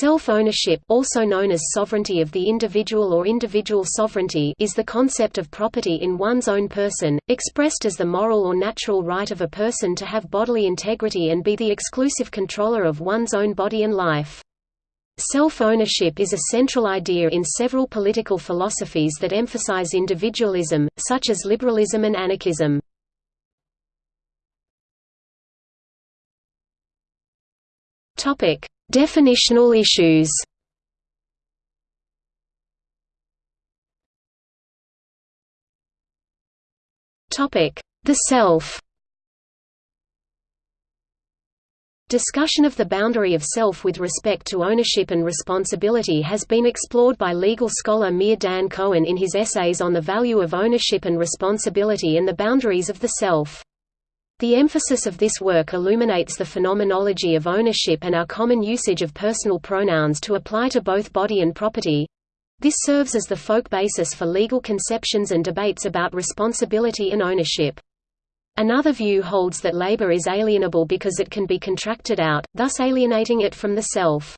Self-ownership also known as sovereignty of the individual or individual sovereignty is the concept of property in one's own person, expressed as the moral or natural right of a person to have bodily integrity and be the exclusive controller of one's own body and life. Self-ownership is a central idea in several political philosophies that emphasize individualism, such as liberalism and anarchism. Topic: Definitional issues. The self. Discussion of the boundary of self with respect to ownership and responsibility has been explored by legal scholar Meir Dan Cohen in his essays on the value of ownership and responsibility and the boundaries of the self. The emphasis of this work illuminates the phenomenology of ownership and our common usage of personal pronouns to apply to both body and property. This serves as the folk basis for legal conceptions and debates about responsibility and ownership. Another view holds that labor is alienable because it can be contracted out, thus alienating it from the self.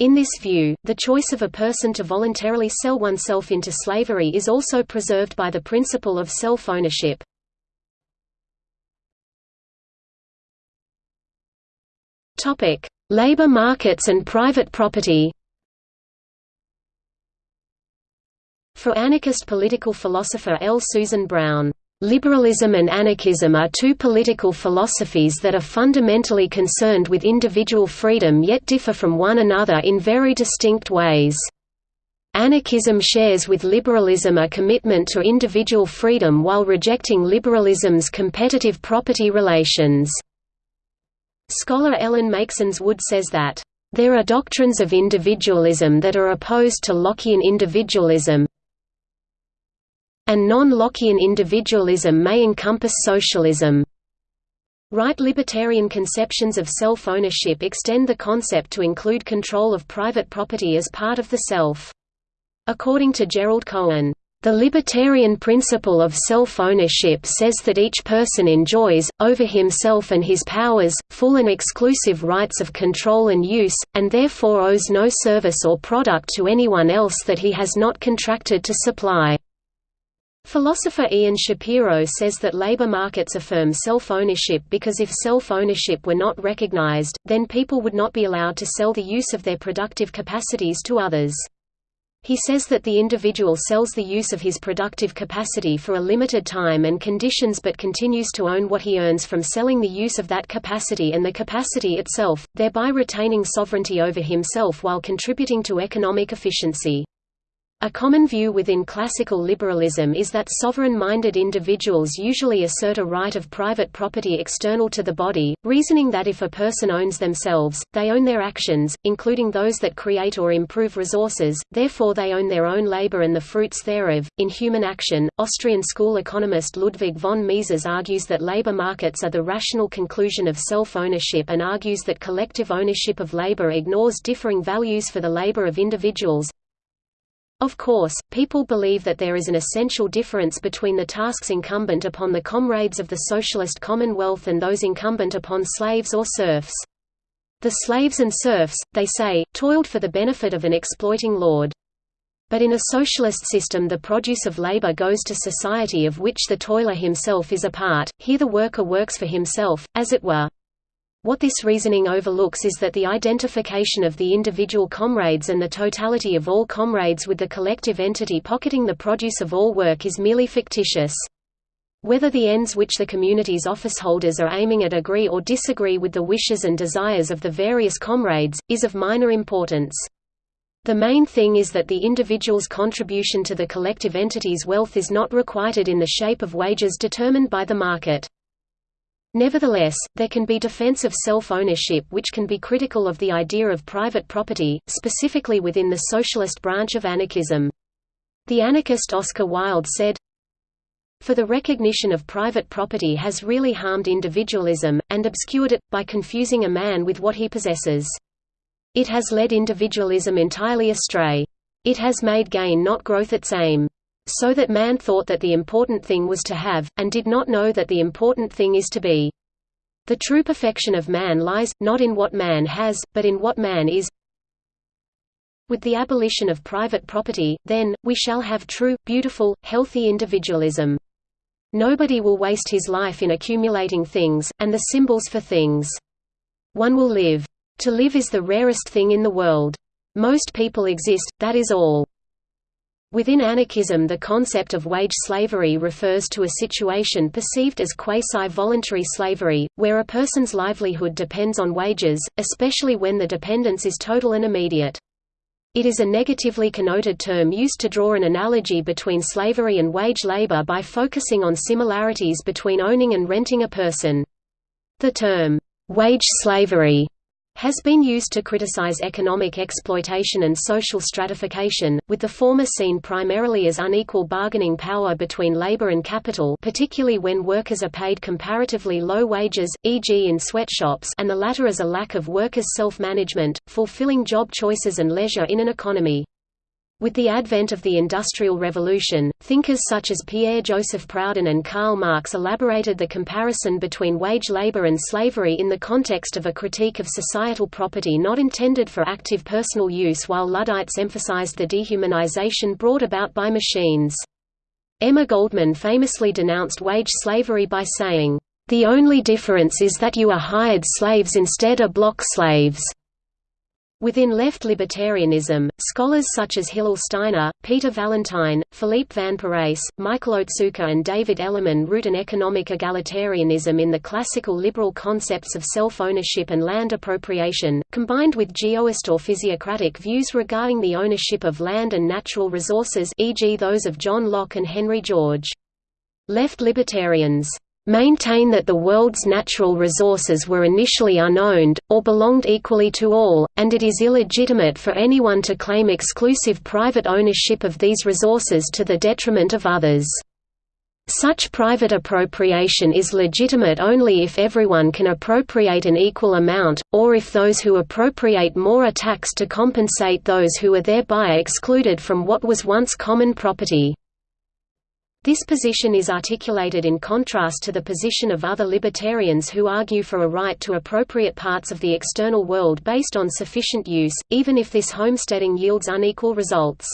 In this view, the choice of a person to voluntarily sell oneself into slavery is also preserved by the principle of self-ownership. Topic: Labor markets and private property. For anarchist political philosopher L. Susan Brown, Liberalism and anarchism are two political philosophies that are fundamentally concerned with individual freedom yet differ from one another in very distinct ways. Anarchism shares with liberalism a commitment to individual freedom while rejecting liberalism's competitive property relations. Scholar Ellen Meiksins Wood says that, "...there are doctrines of individualism that are opposed to Lockean individualism and non-Lockean individualism may encompass socialism." Right libertarian conceptions of self-ownership extend the concept to include control of private property as part of the self. According to Gerald Cohen, the libertarian principle of self-ownership says that each person enjoys, over himself and his powers, full and exclusive rights of control and use, and therefore owes no service or product to anyone else that he has not contracted to supply. Philosopher Ian Shapiro says that labor markets affirm self-ownership because if self-ownership were not recognized, then people would not be allowed to sell the use of their productive capacities to others. He says that the individual sells the use of his productive capacity for a limited time and conditions but continues to own what he earns from selling the use of that capacity and the capacity itself, thereby retaining sovereignty over himself while contributing to economic efficiency. A common view within classical liberalism is that sovereign-minded individuals usually assert a right of private property external to the body, reasoning that if a person owns themselves, they own their actions, including those that create or improve resources, therefore they own their own labor and the fruits thereof. In Human Action, Austrian school economist Ludwig von Mises argues that labor markets are the rational conclusion of self-ownership and argues that collective ownership of labor ignores differing values for the labor of individuals, of course, people believe that there is an essential difference between the tasks incumbent upon the comrades of the socialist commonwealth and those incumbent upon slaves or serfs. The slaves and serfs, they say, toiled for the benefit of an exploiting lord. But in a socialist system the produce of labor goes to society of which the toiler himself is a part, here the worker works for himself, as it were. What this reasoning overlooks is that the identification of the individual comrades and the totality of all comrades with the collective entity pocketing the produce of all work is merely fictitious. Whether the ends which the community's officeholders are aiming at agree or disagree with the wishes and desires of the various comrades, is of minor importance. The main thing is that the individual's contribution to the collective entity's wealth is not requited in the shape of wages determined by the market. Nevertheless, there can be defense of self-ownership which can be critical of the idea of private property, specifically within the socialist branch of anarchism. The anarchist Oscar Wilde said, For the recognition of private property has really harmed individualism, and obscured it, by confusing a man with what he possesses. It has led individualism entirely astray. It has made gain not growth its aim so that man thought that the important thing was to have, and did not know that the important thing is to be. The true perfection of man lies, not in what man has, but in what man is. With the abolition of private property, then, we shall have true, beautiful, healthy individualism. Nobody will waste his life in accumulating things, and the symbols for things. One will live. To live is the rarest thing in the world. Most people exist, that is all. Within anarchism the concept of wage slavery refers to a situation perceived as quasi-voluntary slavery, where a person's livelihood depends on wages, especially when the dependence is total and immediate. It is a negatively connoted term used to draw an analogy between slavery and wage labor by focusing on similarities between owning and renting a person. The term, wage slavery has been used to criticize economic exploitation and social stratification, with the former seen primarily as unequal bargaining power between labor and capital particularly when workers are paid comparatively low wages, e.g. in sweatshops and the latter as a lack of workers' self-management, fulfilling job choices and leisure in an economy. With the advent of the Industrial Revolution, thinkers such as Pierre-Joseph Proudhon and Karl Marx elaborated the comparison between wage labor and slavery in the context of a critique of societal property not intended for active personal use while Luddites emphasized the dehumanization brought about by machines. Emma Goldman famously denounced wage slavery by saying, "...the only difference is that you are hired slaves instead of block slaves." Within left libertarianism, scholars such as Hillel Steiner, Peter Vallentyne, Philippe Van Parijs, Michael Otsuka and David Ellerman root an economic egalitarianism in the classical liberal concepts of self-ownership and land appropriation, combined with geoist or physiocratic views regarding the ownership of land and natural resources e.g. those of John Locke and Henry George. Left libertarians maintain that the world's natural resources were initially unowned, or belonged equally to all, and it is illegitimate for anyone to claim exclusive private ownership of these resources to the detriment of others. Such private appropriation is legitimate only if everyone can appropriate an equal amount, or if those who appropriate more are taxed to compensate those who are thereby excluded from what was once common property. This position is articulated in contrast to the position of other libertarians who argue for a right to appropriate parts of the external world based on sufficient use, even if this homesteading yields unequal results.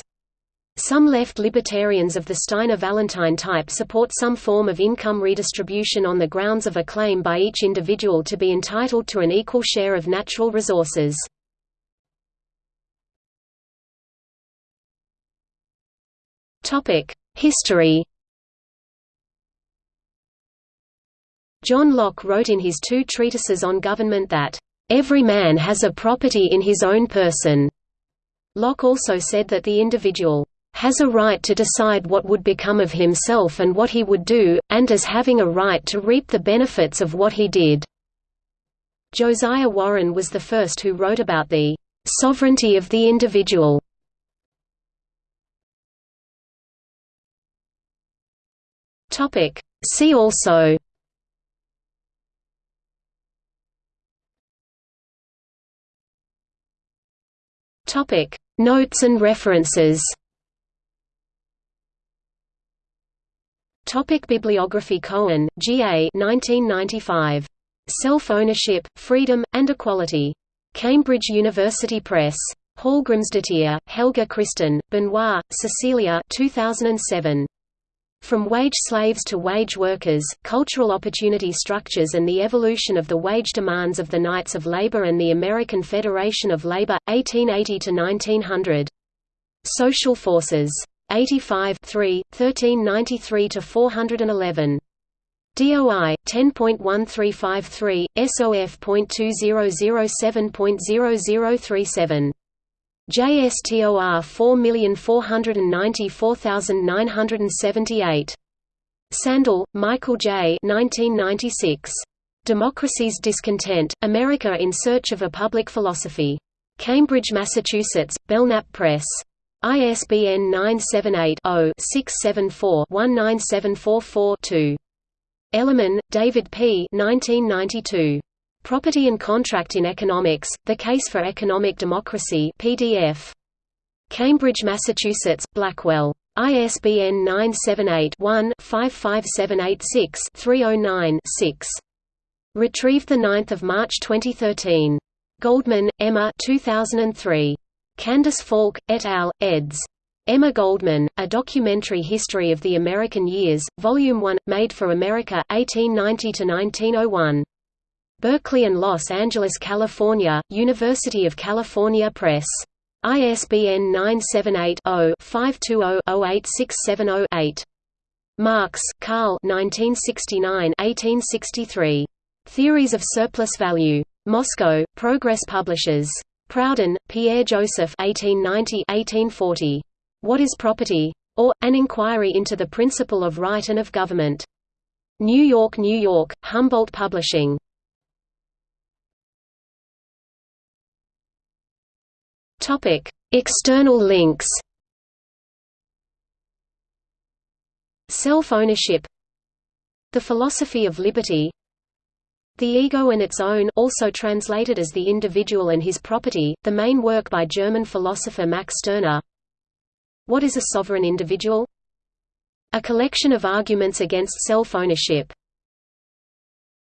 Some left libertarians of the Steiner-Vallentyne type support some form of income redistribution on the grounds of a claim by each individual to be entitled to an equal share of natural resources. History John Locke wrote in his two treatises on government that, "...every man has a property in his own person." Locke also said that the individual, "...has a right to decide what would become of himself and what he would do, and as having a right to reap the benefits of what he did." Josiah Warren was the first who wrote about the "...sovereignty of the individual." See also Topic: Notes and references. Topic Bibliography Cohen, G. A. 1995. Self-Ownership, Freedom, and Equality. Cambridge University Press. Hallgrimsdottir, Helga Kristin, Benoit, Cecilia 2007. From Wage Slaves to Wage Workers, Cultural Opportunity Structures and the Evolution of the Wage Demands of the Knights of Labor and the American Federation of Labor, 1880–1900. Social Forces. 85 3, 1393–411. DOI 10.1353 SOF.2007.0037 JSTOR 4494978. Sandel, Michael J. 1996. Democracy's Discontent, America in Search of a Public Philosophy. Cambridge, Massachusetts, Belknap Press. ISBN 978-0-674-19744-2. Ellerman, David P. 1992. Property and Contract in Economics, The Case for Economic Democracy PDF. Cambridge, Massachusetts, Blackwell. ISBN 978-1-55786-309-6. Retrieved 9 March 2013. Goldman, Emma 2003. Candace Falk, et al., eds. Emma Goldman, A Documentary History of the American Years, Volume 1, Made for America 1890–1901. Berkeley and Los Angeles, California, University of California Press. ISBN 978-0-520-08670-8. Marx, Karl 1969–1863. Theories of Surplus Value. Moscow, Progress Publishers. Proudhon, Pierre Joseph 1890–1840. What is Property? or, An Inquiry into the Principle of Right and of Government. New York, New York, Humboldt Publishing. Topic: External links. Self-ownership. The philosophy of liberty. The Ego and its Own also translated as The Individual and His Property, the main work by German philosopher Max Stirner what is a sovereign individual? A collection of arguments against self-ownership.